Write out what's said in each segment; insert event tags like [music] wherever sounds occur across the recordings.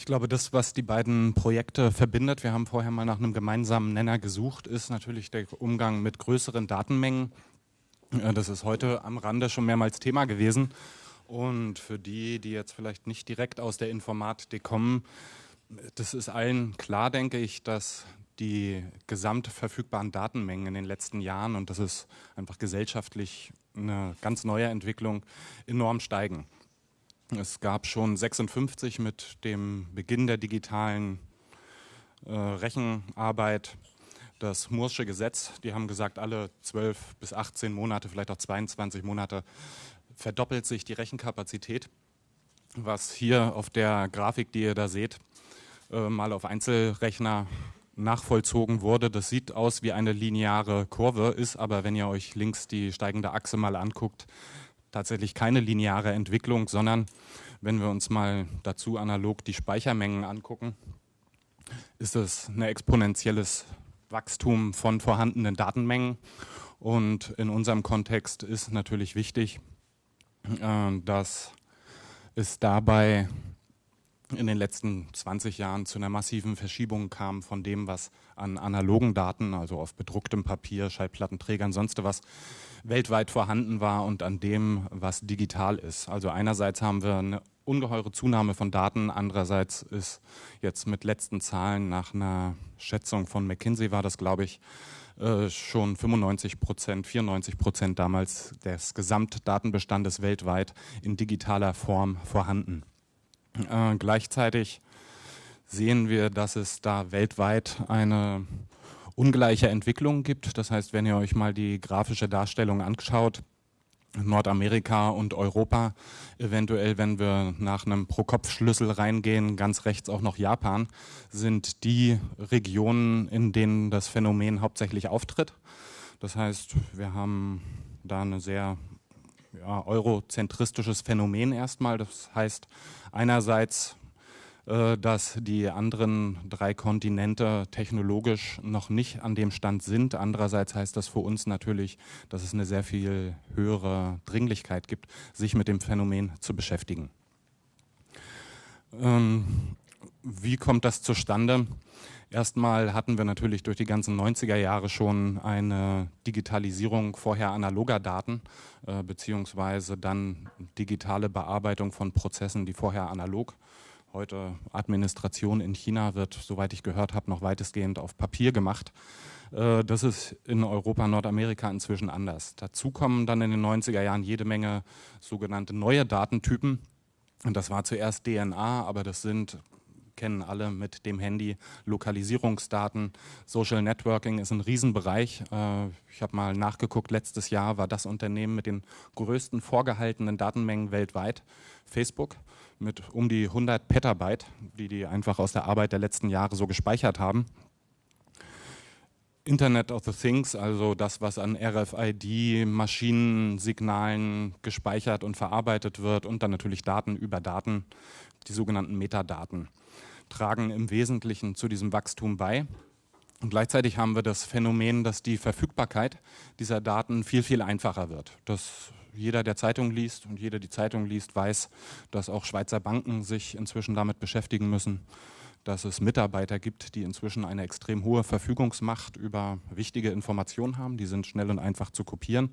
Ich glaube, das, was die beiden Projekte verbindet, wir haben vorher mal nach einem gemeinsamen Nenner gesucht, ist natürlich der Umgang mit größeren Datenmengen. Äh, das ist heute am Rande schon mehrmals Thema gewesen. Und für die, die jetzt vielleicht nicht direkt aus der Informatik kommen, das ist allen klar, denke ich, dass die gesamt verfügbaren Datenmengen in den letzten Jahren, und das ist einfach gesellschaftlich eine ganz neue Entwicklung, enorm steigen. Es gab schon 56 mit dem Beginn der digitalen äh, Rechenarbeit das Moore'sche Gesetz. Die haben gesagt, alle 12 bis 18 Monate, vielleicht auch 22 Monate verdoppelt sich die Rechenkapazität. Was hier auf der Grafik, die ihr da seht, äh, mal auf Einzelrechner nachvollzogen wurde. Das sieht aus wie eine lineare Kurve, ist aber, wenn ihr euch links die steigende Achse mal anguckt, tatsächlich keine lineare Entwicklung, sondern wenn wir uns mal dazu analog die Speichermengen angucken, ist es ein exponentielles Wachstum von vorhandenen Datenmengen. Und in unserem Kontext ist natürlich wichtig, äh, dass es dabei in den letzten 20 Jahren zu einer massiven Verschiebung kam von dem, was an analogen Daten, also auf bedrucktem Papier, Schallplattenträgern, sonst was, weltweit vorhanden war und an dem, was digital ist. Also einerseits haben wir eine ungeheure Zunahme von Daten, andererseits ist jetzt mit letzten Zahlen nach einer Schätzung von McKinsey war das, glaube ich, äh, schon 95 Prozent, 94 Prozent damals des Gesamtdatenbestandes weltweit in digitaler Form vorhanden. Äh, gleichzeitig sehen wir, dass es da weltweit eine ungleiche Entwicklung gibt. Das heißt, wenn ihr euch mal die grafische Darstellung anschaut, Nordamerika und Europa, eventuell, wenn wir nach einem Pro-Kopf-Schlüssel reingehen, ganz rechts auch noch Japan, sind die Regionen, in denen das Phänomen hauptsächlich auftritt. Das heißt, wir haben da ein sehr ja, eurozentristisches Phänomen erstmal. Das heißt, einerseits dass die anderen drei Kontinente technologisch noch nicht an dem Stand sind. Andererseits heißt das für uns natürlich, dass es eine sehr viel höhere Dringlichkeit gibt, sich mit dem Phänomen zu beschäftigen. Ähm, wie kommt das zustande? Erstmal hatten wir natürlich durch die ganzen 90er Jahre schon eine Digitalisierung vorher analoger Daten, äh, beziehungsweise dann digitale Bearbeitung von Prozessen, die vorher analog Heute Administration in China wird, soweit ich gehört habe, noch weitestgehend auf Papier gemacht. Äh, das ist in Europa, Nordamerika inzwischen anders. Dazu kommen dann in den 90er Jahren jede Menge sogenannte neue Datentypen. Und das war zuerst DNA, aber das sind kennen alle mit dem Handy Lokalisierungsdaten. Social Networking ist ein Riesenbereich. Äh, ich habe mal nachgeguckt, letztes Jahr war das Unternehmen mit den größten vorgehaltenen Datenmengen weltweit, Facebook, mit um die 100 Petabyte, die die einfach aus der Arbeit der letzten Jahre so gespeichert haben. Internet of the Things, also das, was an RFID, Maschinensignalen gespeichert und verarbeitet wird und dann natürlich Daten über Daten, die sogenannten Metadaten tragen im Wesentlichen zu diesem Wachstum bei. Und gleichzeitig haben wir das Phänomen, dass die Verfügbarkeit dieser Daten viel, viel einfacher wird. Dass jeder, der Zeitung liest und jeder, die Zeitung liest, weiß, dass auch Schweizer Banken sich inzwischen damit beschäftigen müssen, dass es Mitarbeiter gibt, die inzwischen eine extrem hohe Verfügungsmacht über wichtige Informationen haben. Die sind schnell und einfach zu kopieren.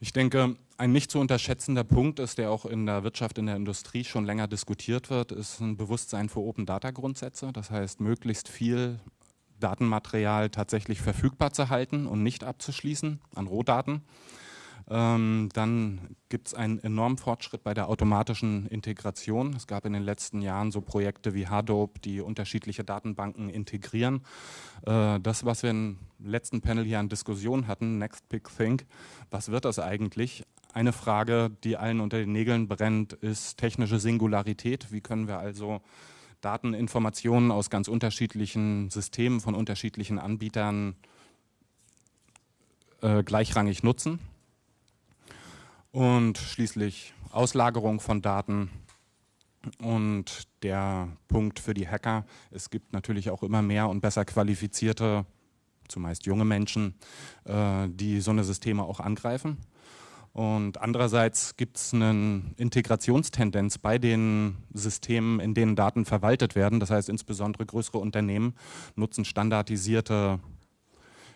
Ich denke, ein nicht zu unterschätzender Punkt ist, der auch in der Wirtschaft, in der Industrie schon länger diskutiert wird, ist ein Bewusstsein für Open Data Grundsätze. Das heißt, möglichst viel Datenmaterial tatsächlich verfügbar zu halten und nicht abzuschließen an Rohdaten. Ähm, dann gibt es einen enormen Fortschritt bei der automatischen Integration. Es gab in den letzten Jahren so Projekte wie Hadoop, die unterschiedliche Datenbanken integrieren. Äh, das, was wir im letzten Panel hier an Diskussion hatten, Next Big Think, was wird das eigentlich? Eine Frage, die allen unter den Nägeln brennt, ist technische Singularität. Wie können wir also Dateninformationen aus ganz unterschiedlichen Systemen von unterschiedlichen Anbietern äh, gleichrangig nutzen? Und schließlich Auslagerung von Daten und der Punkt für die Hacker, es gibt natürlich auch immer mehr und besser qualifizierte, zumeist junge Menschen, äh, die so eine Systeme auch angreifen. Und andererseits gibt es eine Integrationstendenz bei den Systemen, in denen Daten verwaltet werden. Das heißt, insbesondere größere Unternehmen nutzen standardisierte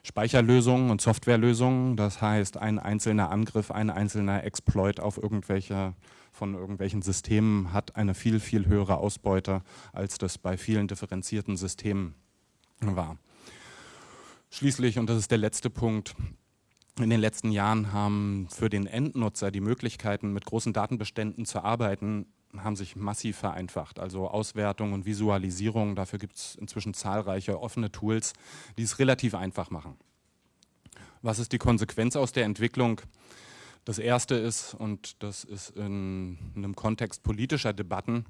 Speicherlösungen und Softwarelösungen. Das heißt, ein einzelner Angriff, ein einzelner Exploit auf irgendwelche von irgendwelchen Systemen hat eine viel, viel höhere Ausbeute, als das bei vielen differenzierten Systemen war. Schließlich, und das ist der letzte Punkt, in den letzten Jahren haben für den Endnutzer die Möglichkeiten, mit großen Datenbeständen zu arbeiten, haben sich massiv vereinfacht. Also Auswertung und Visualisierung, dafür gibt es inzwischen zahlreiche offene Tools, die es relativ einfach machen. Was ist die Konsequenz aus der Entwicklung? Das erste ist, und das ist in einem Kontext politischer Debatten,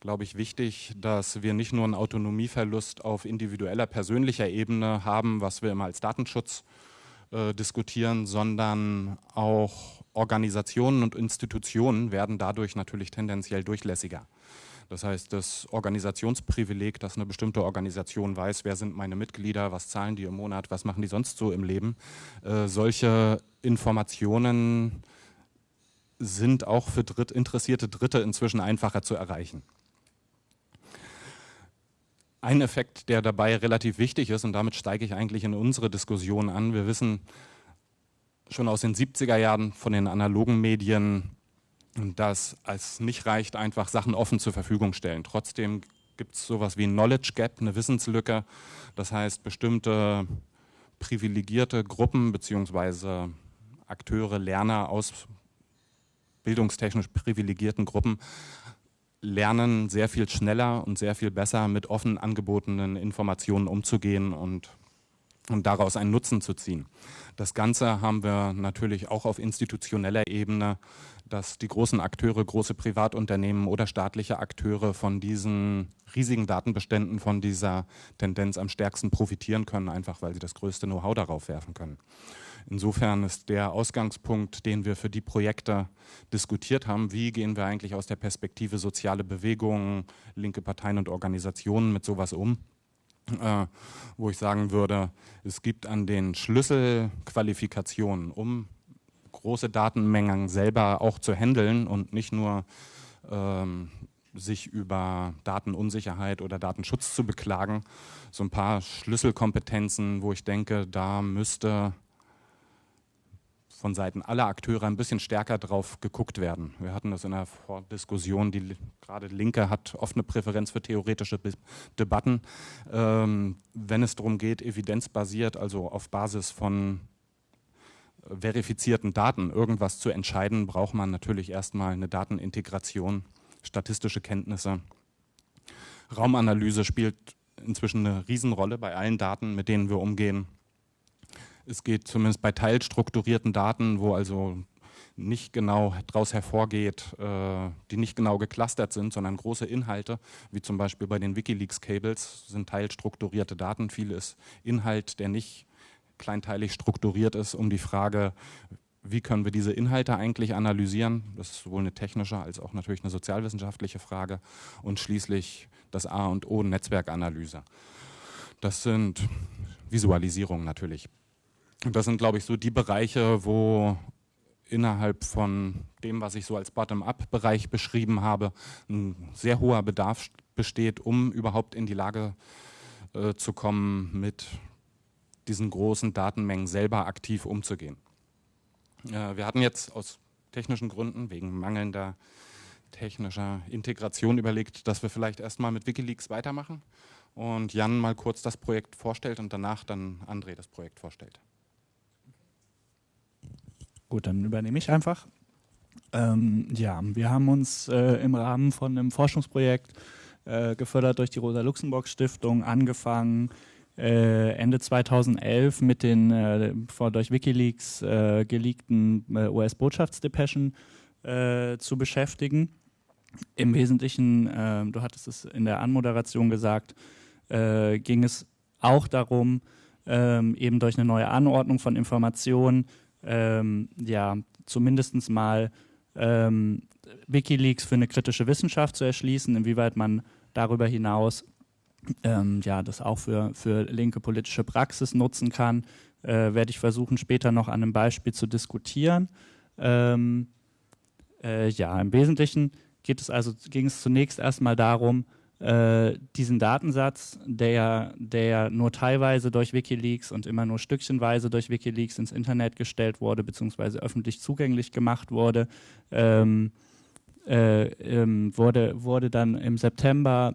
glaube ich, wichtig, dass wir nicht nur einen Autonomieverlust auf individueller, persönlicher Ebene haben, was wir immer als Datenschutz äh, diskutieren, sondern auch Organisationen und Institutionen werden dadurch natürlich tendenziell durchlässiger. Das heißt, das Organisationsprivileg, dass eine bestimmte Organisation weiß, wer sind meine Mitglieder, was zahlen die im Monat, was machen die sonst so im Leben, äh, solche Informationen sind auch für Dritt, interessierte Dritte inzwischen einfacher zu erreichen. Ein Effekt, der dabei relativ wichtig ist, und damit steige ich eigentlich in unsere Diskussion an, wir wissen schon aus den 70er Jahren von den analogen Medien, dass es nicht reicht, einfach Sachen offen zur Verfügung stellen. Trotzdem gibt es sowas wie ein Knowledge Gap, eine Wissenslücke. Das heißt, bestimmte privilegierte Gruppen bzw. Akteure, Lerner aus bildungstechnisch privilegierten Gruppen lernen sehr viel schneller und sehr viel besser mit offen angebotenen Informationen umzugehen und, und daraus einen Nutzen zu ziehen. Das Ganze haben wir natürlich auch auf institutioneller Ebene, dass die großen Akteure, große Privatunternehmen oder staatliche Akteure von diesen riesigen Datenbeständen, von dieser Tendenz am stärksten profitieren können, einfach weil sie das größte Know-how darauf werfen können. Insofern ist der Ausgangspunkt, den wir für die Projekte diskutiert haben, wie gehen wir eigentlich aus der Perspektive soziale Bewegungen, linke Parteien und Organisationen mit sowas um, äh, wo ich sagen würde, es gibt an den Schlüsselqualifikationen, um große Datenmengen selber auch zu handeln und nicht nur ähm, sich über Datenunsicherheit oder Datenschutz zu beklagen, so ein paar Schlüsselkompetenzen, wo ich denke, da müsste von Seiten aller Akteure ein bisschen stärker drauf geguckt werden. Wir hatten das in der Diskussion, die gerade Linke hat oft eine Präferenz für theoretische Debatten. Ähm, wenn es darum geht, evidenzbasiert, also auf Basis von verifizierten Daten irgendwas zu entscheiden, braucht man natürlich erstmal eine Datenintegration, statistische Kenntnisse. Raumanalyse spielt inzwischen eine Riesenrolle bei allen Daten, mit denen wir umgehen. Es geht zumindest bei teilstrukturierten Daten, wo also nicht genau daraus hervorgeht, äh, die nicht genau geclustert sind, sondern große Inhalte, wie zum Beispiel bei den Wikileaks-Cables, sind teilstrukturierte Daten. Viel ist Inhalt, der nicht kleinteilig strukturiert ist, um die Frage, wie können wir diese Inhalte eigentlich analysieren? Das ist sowohl eine technische als auch natürlich eine sozialwissenschaftliche Frage. Und schließlich das A und O, Netzwerkanalyse. Das sind Visualisierungen natürlich. Das sind, glaube ich, so die Bereiche, wo innerhalb von dem, was ich so als Bottom-up-Bereich beschrieben habe, ein sehr hoher Bedarf besteht, um überhaupt in die Lage äh, zu kommen, mit diesen großen Datenmengen selber aktiv umzugehen. Äh, wir hatten jetzt aus technischen Gründen, wegen mangelnder technischer Integration überlegt, dass wir vielleicht erstmal mit Wikileaks weitermachen und Jan mal kurz das Projekt vorstellt und danach dann André das Projekt vorstellt. Gut, dann übernehme ich einfach. Ähm, ja, wir haben uns äh, im Rahmen von einem Forschungsprojekt äh, gefördert durch die Rosa-Luxemburg-Stiftung angefangen, äh, Ende 2011 mit den äh, durch Wikileaks äh, geleakten äh, US-Botschaftsdepeschen zu beschäftigen. Im Wesentlichen, du hattest es in der Anmoderation gesagt, ging es auch darum, ähm, eben durch eine neue Anordnung von Informationen ähm, ja, zumindest mal ähm, Wikileaks für eine kritische Wissenschaft zu erschließen, inwieweit man darüber hinaus ähm, ja, das auch für, für linke politische Praxis nutzen kann, äh, werde ich versuchen später noch an einem Beispiel zu diskutieren. Ähm, äh, ja, im Wesentlichen geht es also, ging es zunächst erstmal darum, äh, diesen Datensatz, der, der nur teilweise durch Wikileaks und immer nur stückchenweise durch Wikileaks ins Internet gestellt wurde, beziehungsweise öffentlich zugänglich gemacht wurde, ähm, äh, ähm, wurde, wurde dann im September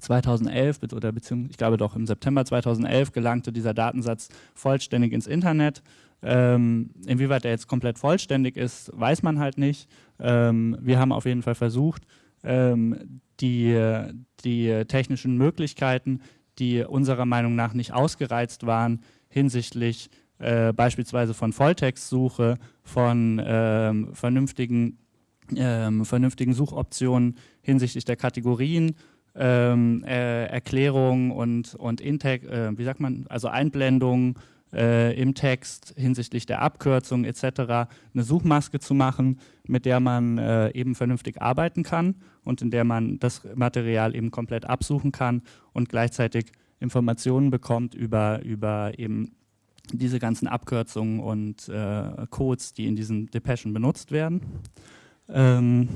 2011 oder beziehungsweise ich glaube doch im September 2011 gelangte dieser Datensatz vollständig ins Internet. Ähm, inwieweit er jetzt komplett vollständig ist, weiß man halt nicht. Ähm, wir haben auf jeden Fall versucht, ähm, die, die technischen Möglichkeiten, die unserer Meinung nach nicht ausgereizt waren, hinsichtlich äh, beispielsweise von Volltextsuche, von ähm, vernünftigen, ähm, vernünftigen Suchoptionen hinsichtlich der Kategorien, ähm, äh, Erklärungen und, und Integ äh, wie sagt man, also Einblendungen äh, im Text hinsichtlich der Abkürzung etc. eine Suchmaske zu machen, mit der man äh, eben vernünftig arbeiten kann und in der man das Material eben komplett absuchen kann und gleichzeitig Informationen bekommt über, über eben diese ganzen Abkürzungen und äh, Codes, die in diesen Depeschen benutzt werden. Ähm,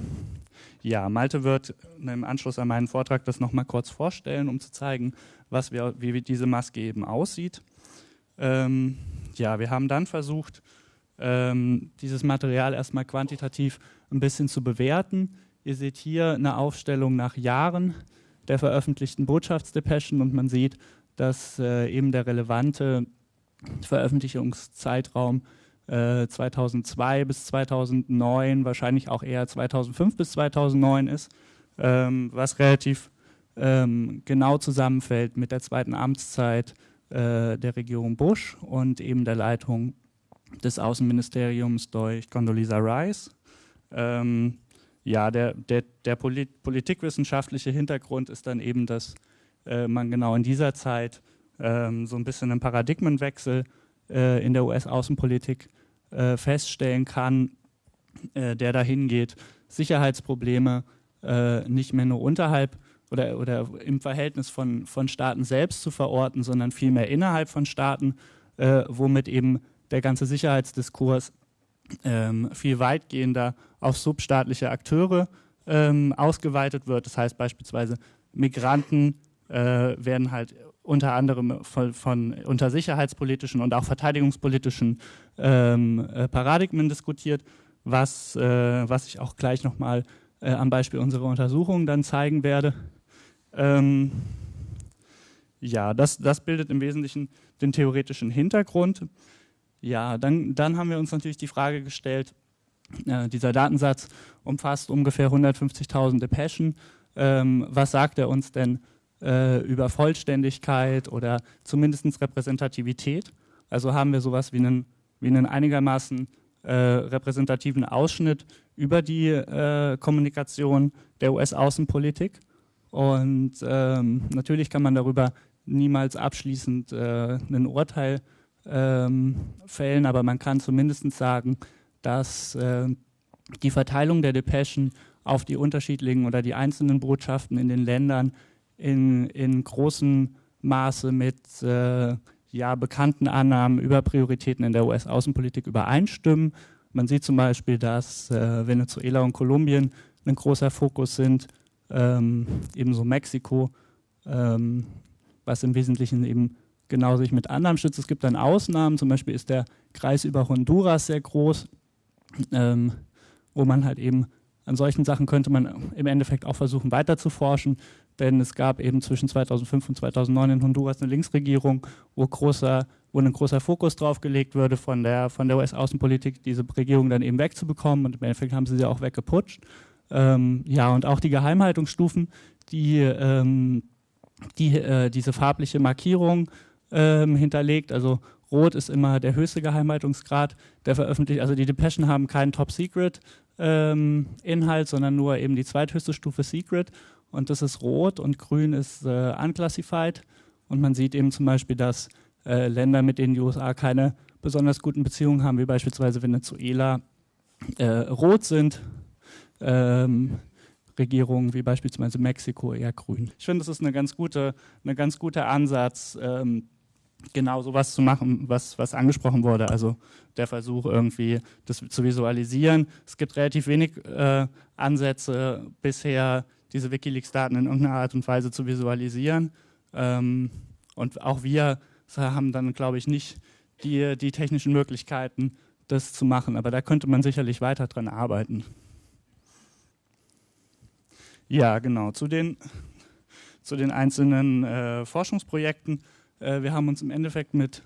ja, Malte wird im Anschluss an meinen Vortrag das nochmal kurz vorstellen, um zu zeigen, was wir, wie diese Maske eben aussieht. Ähm, ja, wir haben dann versucht, ähm, dieses Material erstmal quantitativ ein bisschen zu bewerten. Ihr seht hier eine Aufstellung nach Jahren der veröffentlichten Botschaftsdepeschen und man sieht, dass äh, eben der relevante Veröffentlichungszeitraum äh, 2002 bis 2009, wahrscheinlich auch eher 2005 bis 2009 ist, ähm, was relativ ähm, genau zusammenfällt mit der zweiten Amtszeit äh, der Regierung Bush und eben der Leitung des Außenministeriums durch Condoleezza Rice. Ähm, ja, der, der, der Polit politikwissenschaftliche Hintergrund ist dann eben, dass äh, man genau in dieser Zeit ähm, so ein bisschen einen Paradigmenwechsel äh, in der US-Außenpolitik äh, feststellen kann, äh, der dahin geht, Sicherheitsprobleme nicht mehr nur unterhalb oder, oder im Verhältnis von, von Staaten selbst zu verorten, sondern vielmehr innerhalb von Staaten, äh, womit eben der ganze Sicherheitsdiskurs ähm, viel weitgehender auf substaatliche Akteure ähm, ausgeweitet wird. Das heißt beispielsweise Migranten äh, werden halt unter anderem von, von, unter sicherheitspolitischen und auch verteidigungspolitischen ähm, äh, Paradigmen diskutiert, was, äh, was ich auch gleich nochmal äh, am Beispiel unserer Untersuchung dann zeigen werde. Ähm, ja, das, das bildet im Wesentlichen den theoretischen Hintergrund. Ja, dann, dann haben wir uns natürlich die Frage gestellt, äh, dieser Datensatz umfasst ungefähr 150.000 Depeschen. Ähm, was sagt er uns denn äh, über Vollständigkeit oder zumindest Repräsentativität? Also haben wir sowas wie einen, wie einen einigermaßen äh, repräsentativen Ausschnitt über die äh, Kommunikation der US-Außenpolitik. Und ähm, natürlich kann man darüber niemals abschließend äh, ein Urteil ähm, fällen, aber man kann zumindest sagen, dass äh, die Verteilung der Depeschen auf die unterschiedlichen oder die einzelnen Botschaften in den Ländern in, in großem Maße mit äh, ja, bekannten Annahmen über Prioritäten in der US-Außenpolitik übereinstimmen. Man sieht zum Beispiel, dass äh, Venezuela und Kolumbien ein großer Fokus sind ähm, ebenso Mexiko, ähm, was im Wesentlichen eben genau sich mit anderen schützt. Es gibt dann Ausnahmen, zum Beispiel ist der Kreis über Honduras sehr groß, ähm, wo man halt eben an solchen Sachen könnte man im Endeffekt auch versuchen weiter zu forschen, denn es gab eben zwischen 2005 und 2009 in Honduras eine Linksregierung, wo, großer, wo ein großer Fokus drauf gelegt würde von der, von der US-Außenpolitik, diese Regierung dann eben wegzubekommen und im Endeffekt haben sie sie auch weggeputscht. Ähm, ja, und auch die Geheimhaltungsstufen, die, ähm, die äh, diese farbliche Markierung ähm, hinterlegt. Also rot ist immer der höchste Geheimhaltungsgrad, der veröffentlicht. Also die Depeschen haben keinen Top-Secret-Inhalt, ähm, sondern nur eben die zweithöchste Stufe Secret. Und das ist rot und grün ist äh, unclassified. Und man sieht eben zum Beispiel, dass äh, Länder, mit denen die USA keine besonders guten Beziehungen haben, wie beispielsweise Venezuela, äh, rot sind ähm, Regierungen wie beispielsweise Mexiko eher grün. Ich finde, das ist eine ganz gute, ganz guter Ansatz, ähm, genau sowas zu machen, was, was angesprochen wurde. Also der Versuch irgendwie, das zu visualisieren. Es gibt relativ wenig äh, Ansätze bisher, diese Wikileaks-Daten in irgendeiner Art und Weise zu visualisieren. Ähm, und auch wir haben dann, glaube ich, nicht die, die technischen Möglichkeiten, das zu machen. Aber da könnte man sicherlich weiter dran arbeiten. Ja, genau. Zu den, zu den einzelnen äh, Forschungsprojekten. Äh, wir haben uns im Endeffekt mit,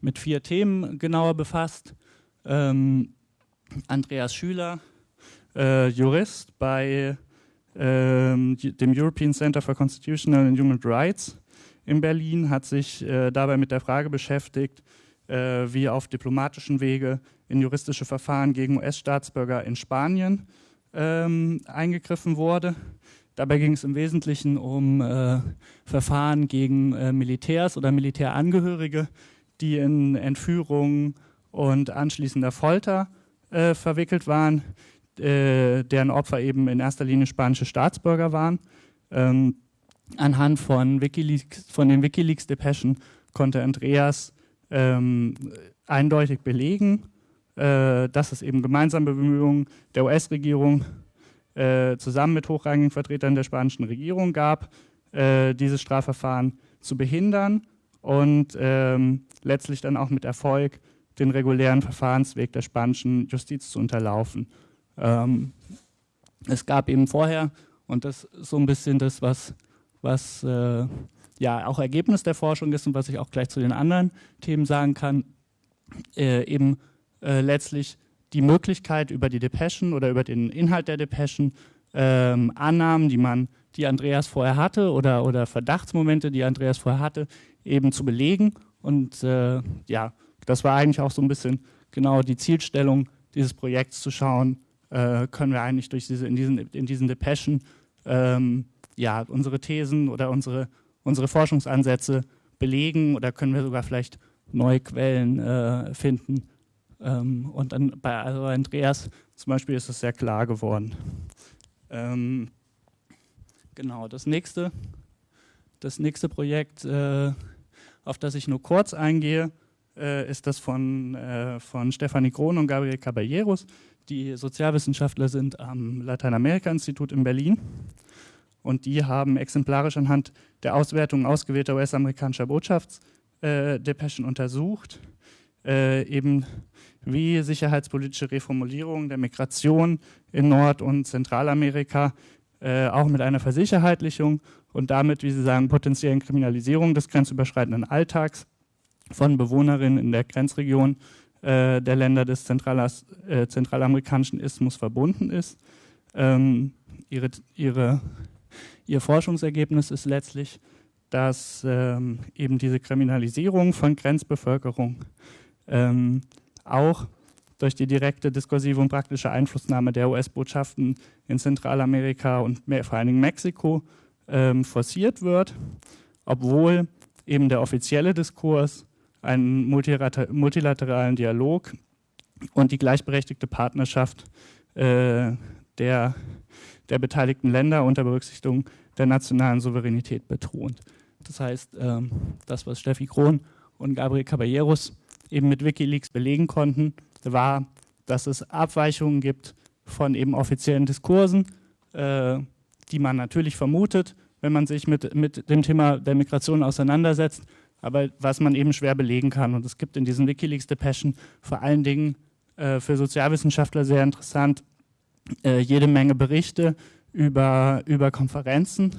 mit vier Themen genauer befasst. Ähm, Andreas Schüler, äh, Jurist bei ähm, dem European Center for Constitutional and Human Rights in Berlin, hat sich äh, dabei mit der Frage beschäftigt, äh, wie auf diplomatischen Wege in juristische Verfahren gegen US-Staatsbürger in Spanien ähm, eingegriffen wurde. Dabei ging es im Wesentlichen um äh, Verfahren gegen äh, Militärs oder Militärangehörige, die in Entführung und anschließender Folter äh, verwickelt waren, äh, deren Opfer eben in erster Linie spanische Staatsbürger waren. Ähm, anhand von, Wikileaks, von den Wikileaks-Depeschen konnte Andreas ähm, eindeutig belegen, äh, dass es eben gemeinsame Bemühungen der US-Regierung äh, zusammen mit hochrangigen Vertretern der spanischen Regierung gab, äh, dieses Strafverfahren zu behindern und ähm, letztlich dann auch mit Erfolg den regulären Verfahrensweg der spanischen Justiz zu unterlaufen. Ähm, es gab eben vorher, und das ist so ein bisschen das, was, was äh, ja auch Ergebnis der Forschung ist und was ich auch gleich zu den anderen Themen sagen kann, äh, eben äh, letztlich die Möglichkeit über die Depeschen oder über den Inhalt der Depeschen ähm, Annahmen, die man, die Andreas vorher hatte oder, oder Verdachtsmomente, die Andreas vorher hatte, eben zu belegen. Und äh, ja, das war eigentlich auch so ein bisschen genau die Zielstellung dieses Projekts zu schauen, äh, können wir eigentlich durch diese, in diesen, in diesen Depeschen ähm, ja, unsere Thesen oder unsere, unsere Forschungsansätze belegen oder können wir sogar vielleicht neue Quellen äh, finden, ähm, und dann bei Andreas zum Beispiel ist es sehr klar geworden. Ähm, genau, das nächste, das nächste Projekt, äh, auf das ich nur kurz eingehe, äh, ist das von, äh, von Stefanie Krohn und Gabriel Caballeros, die Sozialwissenschaftler sind am Lateinamerika-Institut in Berlin. Und die haben exemplarisch anhand der Auswertung ausgewählter US-amerikanischer Botschaftsdepeschen untersucht, äh, eben wie sicherheitspolitische Reformulierung der Migration in Nord- und Zentralamerika, äh, auch mit einer Versicherheitlichung und damit, wie Sie sagen, potenziellen Kriminalisierung des grenzüberschreitenden Alltags von Bewohnerinnen in der Grenzregion äh, der Länder des äh, zentralamerikanischen Isthmus verbunden ist. Ähm, ihre, ihre, ihr Forschungsergebnis ist letztlich, dass ähm, eben diese Kriminalisierung von Grenzbevölkerung ähm, auch durch die direkte diskursive und praktische Einflussnahme der US-Botschaften in Zentralamerika und vor allen Dingen Mexiko ähm, forciert wird, obwohl eben der offizielle Diskurs einen multilateralen Dialog und die gleichberechtigte Partnerschaft äh, der, der beteiligten Länder unter Berücksichtigung der nationalen Souveränität betont. Das heißt, ähm, das, was Steffi Krohn und Gabriel Caballeros eben mit Wikileaks belegen konnten, war, dass es Abweichungen gibt von eben offiziellen Diskursen, äh, die man natürlich vermutet, wenn man sich mit, mit dem Thema der Migration auseinandersetzt, aber was man eben schwer belegen kann. Und es gibt in diesen Wikileaks-Depeschen vor allen Dingen äh, für Sozialwissenschaftler sehr interessant äh, jede Menge Berichte über, über Konferenzen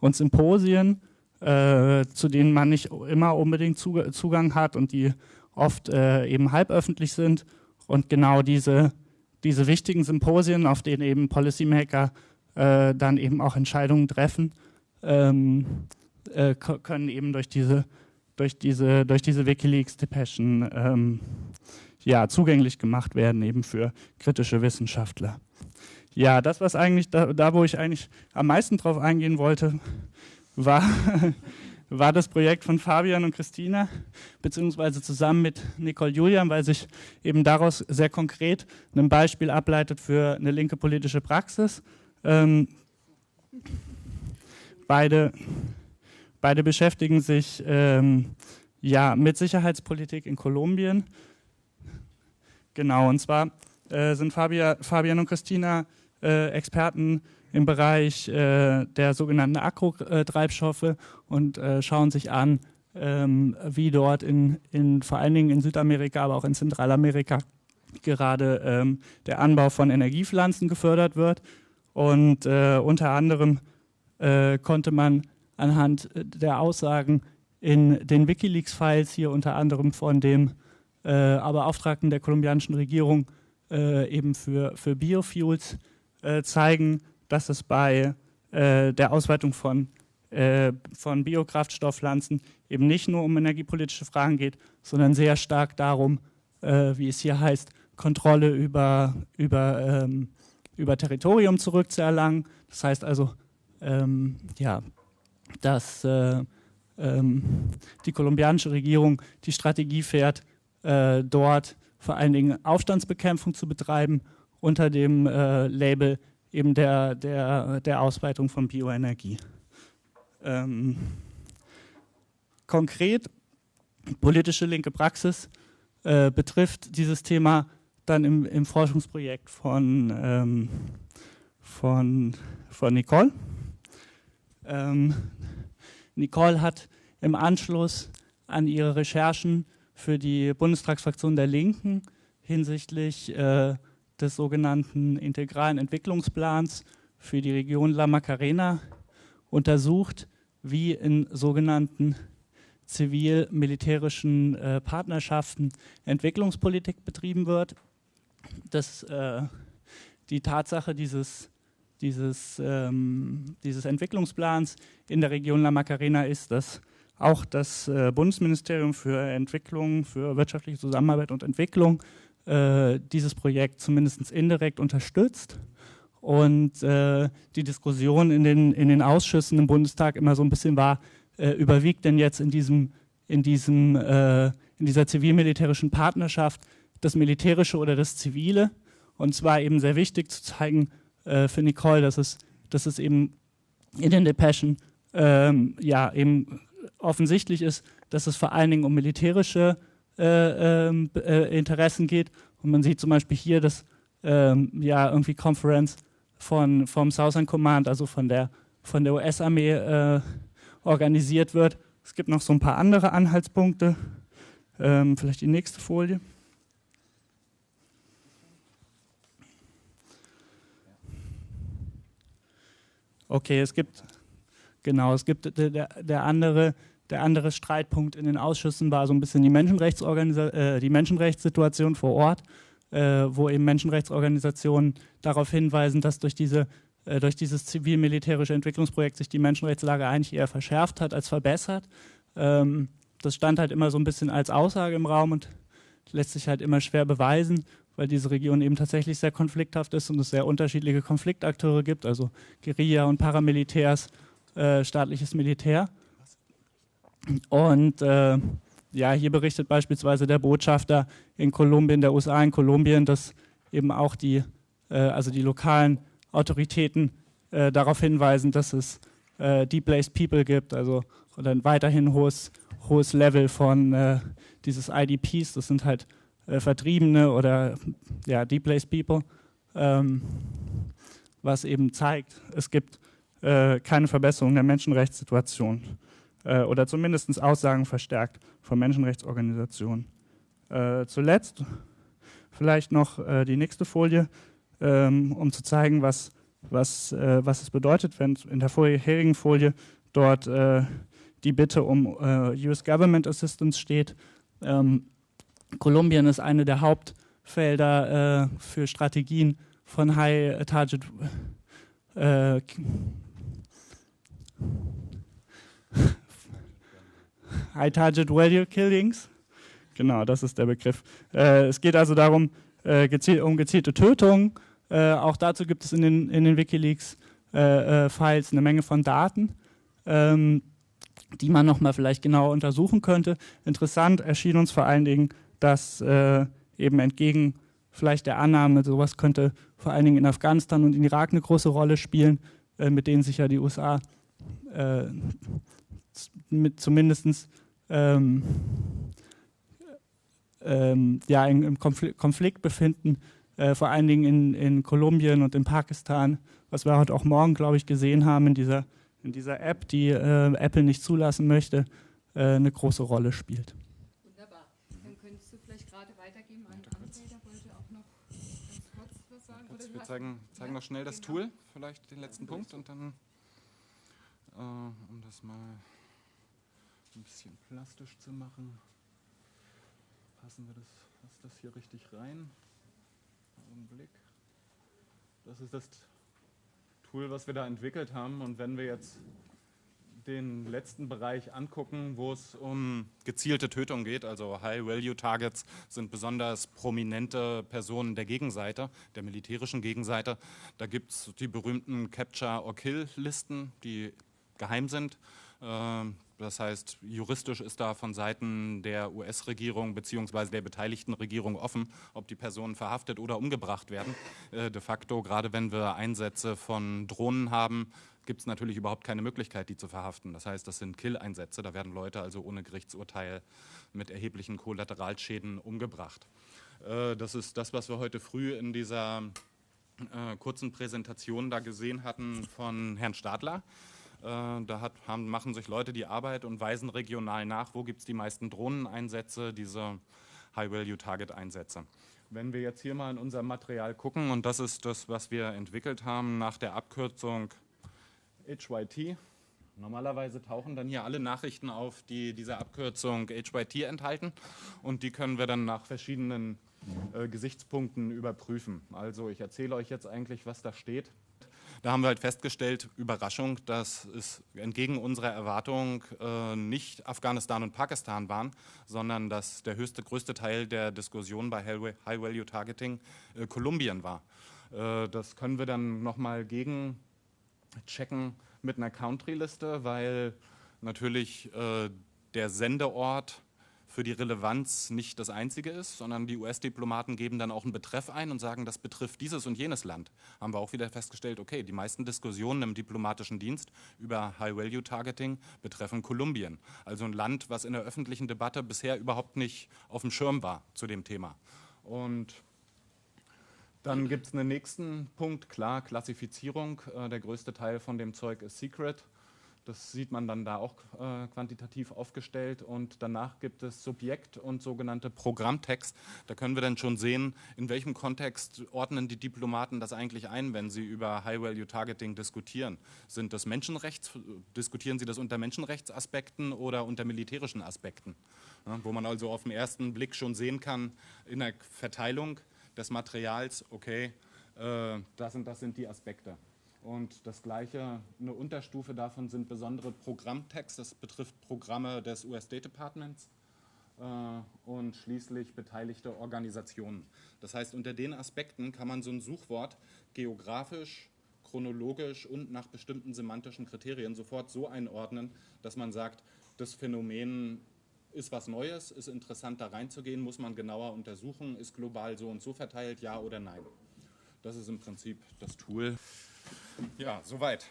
und Symposien, äh, zu denen man nicht immer unbedingt Zugang hat und die oft äh, eben halböffentlich sind und genau diese, diese wichtigen Symposien, auf denen eben Policymaker äh, dann eben auch Entscheidungen treffen, ähm, äh, können eben durch diese, durch diese, durch diese Wikileaks-Depeschen ähm, ja, zugänglich gemacht werden, eben für kritische Wissenschaftler. Ja, das, was eigentlich, da, da wo ich eigentlich am meisten drauf eingehen wollte, [laughs] war war das Projekt von Fabian und Christina, beziehungsweise zusammen mit Nicole Julian, weil sich eben daraus sehr konkret ein Beispiel ableitet für eine linke politische Praxis. Ähm, beide, beide beschäftigen sich ähm, ja, mit Sicherheitspolitik in Kolumbien. Genau, und zwar äh, sind Fabia, Fabian und Christina äh, Experten im Bereich äh, der sogenannten Akkutreibstoffe und äh, schauen sich an, ähm, wie dort in, in, vor allen Dingen in Südamerika, aber auch in Zentralamerika gerade ähm, der Anbau von Energiepflanzen gefördert wird. Und äh, unter anderem äh, konnte man anhand der Aussagen in den Wikileaks-Files hier unter anderem von dem äh, Beauftragten der kolumbianischen Regierung äh, eben für, für Biofuels äh, zeigen, dass es bei äh, der Ausweitung von, äh, von Biokraftstoffpflanzen eben nicht nur um energiepolitische Fragen geht, sondern sehr stark darum, äh, wie es hier heißt, Kontrolle über, über, ähm, über Territorium zurückzuerlangen. Das heißt also, ähm, ja, dass äh, ähm, die kolumbianische Regierung die Strategie fährt, äh, dort vor allen Dingen Aufstandsbekämpfung zu betreiben unter dem äh, Label eben der, der, der Ausweitung von Bioenergie. Ähm, konkret, politische linke Praxis äh, betrifft dieses Thema dann im, im Forschungsprojekt von, ähm, von, von Nicole. Ähm, Nicole hat im Anschluss an ihre Recherchen für die Bundestagsfraktion der Linken hinsichtlich äh, des sogenannten integralen Entwicklungsplans für die Region La Macarena untersucht, wie in sogenannten zivil-militärischen äh, Partnerschaften Entwicklungspolitik betrieben wird. Das, äh, die Tatsache dieses, dieses, ähm, dieses Entwicklungsplans in der Region La Macarena ist, dass auch das äh, Bundesministerium für Entwicklung, für wirtschaftliche Zusammenarbeit und Entwicklung äh, dieses Projekt zumindest indirekt unterstützt und äh, die Diskussion in den, in den Ausschüssen im Bundestag immer so ein bisschen war, äh, überwiegt denn jetzt in, diesem, in, diesem, äh, in dieser zivil-militärischen Partnerschaft das Militärische oder das Zivile? Und zwar eben sehr wichtig zu zeigen äh, für Nicole, dass es, dass es eben in den Depeschen ähm, ja, eben offensichtlich ist, dass es vor allen Dingen um militärische äh, ähm, äh, Interessen geht. Und man sieht zum Beispiel hier, dass ähm, ja irgendwie Conference von, vom Southern Command, also von der, von der US-Armee äh, organisiert wird. Es gibt noch so ein paar andere Anhaltspunkte. Ähm, vielleicht die nächste Folie. Okay, es gibt, genau, es gibt der, der andere der andere Streitpunkt in den Ausschüssen war so ein bisschen die, äh, die Menschenrechtssituation vor Ort, äh, wo eben Menschenrechtsorganisationen darauf hinweisen, dass durch, diese, äh, durch dieses zivil-militärische Entwicklungsprojekt sich die Menschenrechtslage eigentlich eher verschärft hat als verbessert. Ähm, das stand halt immer so ein bisschen als Aussage im Raum und lässt sich halt immer schwer beweisen, weil diese Region eben tatsächlich sehr konflikthaft ist und es sehr unterschiedliche Konfliktakteure gibt, also Guerilla und Paramilitärs, äh, staatliches Militär. Und äh, ja, hier berichtet beispielsweise der Botschafter in Kolumbien, der USA in Kolumbien, dass eben auch die, äh, also die lokalen Autoritäten äh, darauf hinweisen, dass es äh, Deep-Placed People gibt, also oder ein weiterhin hohes, hohes Level von äh, dieses IDPs, das sind halt äh, Vertriebene oder ja, Deep-Placed People, ähm, was eben zeigt, es gibt äh, keine Verbesserung der Menschenrechtssituation äh, oder zumindest Aussagen verstärkt von Menschenrechtsorganisationen. Äh, zuletzt vielleicht noch äh, die nächste Folie, ähm, um zu zeigen, was, was, äh, was es bedeutet, wenn in der vorherigen Folie dort äh, die Bitte um äh, US Government Assistance steht. Ähm, Kolumbien ist eine der Hauptfelder für Strategien von High Target High Target Value Killings. Genau, das ist der Begriff. Äh, es geht also darum, äh, geziel um gezielte Tötungen. Äh, auch dazu gibt es in den, in den Wikileaks-Files äh, äh, eine Menge von Daten, ähm, die man nochmal vielleicht genauer untersuchen könnte. Interessant erschien uns vor allen Dingen, dass äh, eben entgegen vielleicht der Annahme, sowas könnte vor allen Dingen in Afghanistan und in Irak eine große Rolle spielen, mit denen sich ja die USA mit zumindest ähm, ähm, ja, im Konflikt befinden, äh, vor allen Dingen in, in Kolumbien und in Pakistan, was wir heute auch morgen, glaube ich, gesehen haben in dieser, in dieser App, die äh, Apple nicht zulassen möchte, äh, eine große Rolle spielt. Wunderbar. Dann könntest du vielleicht gerade weitergeben an André, der wollte auch noch ganz kurz was sagen. Kurz, wir zeigen, zeigen ja, noch schnell das genau. Tool, vielleicht den letzten Punkt und dann, äh, um das mal ein bisschen plastisch zu machen passen wir das, passt das hier richtig rein? Augenblick. Das ist das Tool, was wir da entwickelt haben. Und wenn wir jetzt den letzten Bereich angucken, wo es um gezielte Tötung geht, also High-Value-Targets sind besonders prominente Personen der Gegenseite, der militärischen Gegenseite. Da gibt es die berühmten Capture-or-Kill-Listen, die geheim sind. Das heißt, juristisch ist da von Seiten der US-Regierung bzw. der beteiligten Regierung offen, ob die Personen verhaftet oder umgebracht werden. Äh, de facto, gerade wenn wir Einsätze von Drohnen haben, gibt es natürlich überhaupt keine Möglichkeit, die zu verhaften. Das heißt, das sind Kill-Einsätze, da werden Leute also ohne Gerichtsurteil mit erheblichen Kollateralschäden umgebracht. Äh, das ist das, was wir heute früh in dieser äh, kurzen Präsentation da gesehen hatten von Herrn Stadler. Äh, da hat, haben, machen sich Leute die Arbeit und weisen regional nach, wo gibt es die meisten Drohneneinsätze, diese High-Value-Target-Einsätze. Wenn wir jetzt hier mal in unser Material gucken, und das ist das, was wir entwickelt haben nach der Abkürzung HYT, Normalerweise tauchen dann hier alle Nachrichten auf, die diese Abkürzung HYT enthalten und die können wir dann nach verschiedenen äh, Gesichtspunkten überprüfen. Also ich erzähle euch jetzt eigentlich, was da steht. Da haben wir halt festgestellt, Überraschung, dass es entgegen unserer Erwartung äh, nicht Afghanistan und Pakistan waren, sondern dass der höchste, größte Teil der Diskussion bei High-Value-Targeting äh, Kolumbien war. Äh, das können wir dann nochmal gegen checken mit einer Country-Liste, weil natürlich äh, der Sendeort für die Relevanz nicht das einzige ist, sondern die US-Diplomaten geben dann auch einen Betreff ein und sagen, das betrifft dieses und jenes Land. Haben wir auch wieder festgestellt, okay, die meisten Diskussionen im diplomatischen Dienst über High-Value-Targeting betreffen Kolumbien. Also ein Land, was in der öffentlichen Debatte bisher überhaupt nicht auf dem Schirm war zu dem Thema. Und dann gibt es einen nächsten Punkt, klar, Klassifizierung. Äh, der größte Teil von dem Zeug ist Secret. Das sieht man dann da auch äh, quantitativ aufgestellt. Und danach gibt es Subjekt und sogenannte Programmtext. Da können wir dann schon sehen, in welchem Kontext ordnen die Diplomaten das eigentlich ein, wenn sie über High-Value-Targeting diskutieren. Sind das Menschenrechts, diskutieren sie das unter Menschenrechtsaspekten oder unter militärischen Aspekten? Ja, wo man also auf den ersten Blick schon sehen kann, in der Verteilung des Materials, okay, äh, das und das sind die Aspekte. Und das gleiche, eine Unterstufe davon sind besondere Programmtexte, das betrifft Programme des US State Departments äh, und schließlich beteiligte Organisationen. Das heißt, unter den Aspekten kann man so ein Suchwort geografisch, chronologisch und nach bestimmten semantischen Kriterien sofort so einordnen, dass man sagt, das Phänomen ist was Neues, ist interessant da reinzugehen, muss man genauer untersuchen, ist global so und so verteilt, ja oder nein. Das ist im Prinzip das Tool. Ja, soweit.